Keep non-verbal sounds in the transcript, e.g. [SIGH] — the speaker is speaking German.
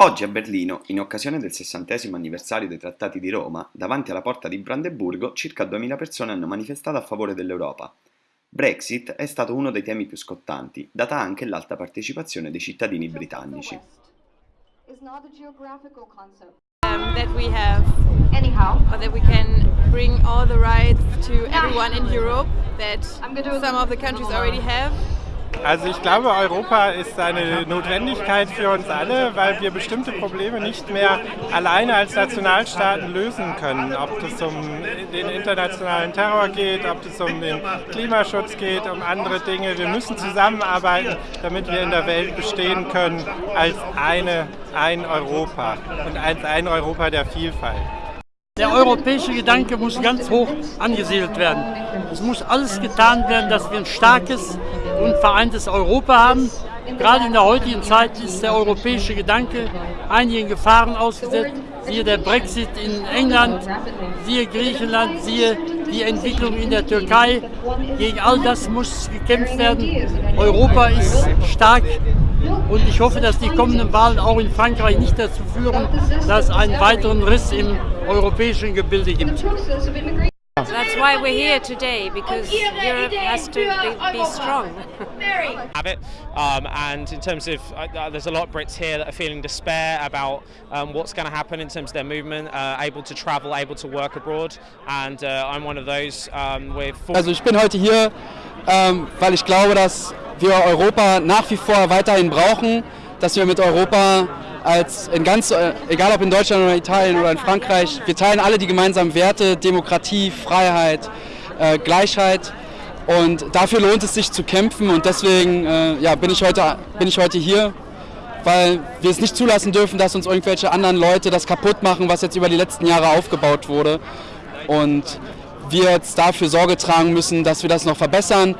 Oggi a Berlino, in occasione del sessantesimo anniversario dei Trattati di Roma, davanti alla porta di Brandeburgo circa 2000 persone hanno manifestato a favore dell'Europa. Brexit è stato uno dei temi più scottanti, data anche l'alta partecipazione dei cittadini britannici. Um, that we have anyhow. or that we can bring all the rights to everyone in Europe that some of the countries already have Also ich glaube, Europa ist eine Notwendigkeit für uns alle, weil wir bestimmte Probleme nicht mehr alleine als Nationalstaaten lösen können. Ob es um den internationalen Terror geht, ob es um den Klimaschutz geht, um andere Dinge. Wir müssen zusammenarbeiten, damit wir in der Welt bestehen können als eine, ein Europa und als ein Europa der Vielfalt. Der europäische Gedanke muss ganz hoch angesiedelt werden. Es muss alles getan werden, dass wir ein starkes und vereintes Europa haben. Gerade in der heutigen Zeit ist der europäische Gedanke einigen Gefahren ausgesetzt. Siehe der Brexit in England, siehe Griechenland, siehe die Entwicklung in der Türkei. Gegen all das muss gekämpft werden. Europa ist stark und ich hoffe, dass die kommenden Wahlen auch in Frankreich nicht dazu führen, dass es einen weiteren Riss im europäischen Gebilde gibt. That's why we're here today, because Europe has to be, be strong. [LAUGHS] have it, um, and in terms of, uh, uh, there's a lot of Brits here that are feeling despair about um, what's going to happen in terms of their movement, uh, able to travel, able to work abroad, and uh, I'm one of those um, with. Also ich bin heute hier, ähm, weil ich glaube, dass wir Europa nach wie vor weiterhin brauchen, dass wir mit Europa als in ganz, äh, egal ob in Deutschland oder Italien oder in Frankreich, wir teilen alle die gemeinsamen Werte, Demokratie, Freiheit, äh, Gleichheit. Und dafür lohnt es sich zu kämpfen. Und deswegen äh, ja, bin, ich heute, bin ich heute hier, weil wir es nicht zulassen dürfen, dass uns irgendwelche anderen Leute das kaputt machen, was jetzt über die letzten Jahre aufgebaut wurde. Und wir jetzt dafür Sorge tragen müssen, dass wir das noch verbessern.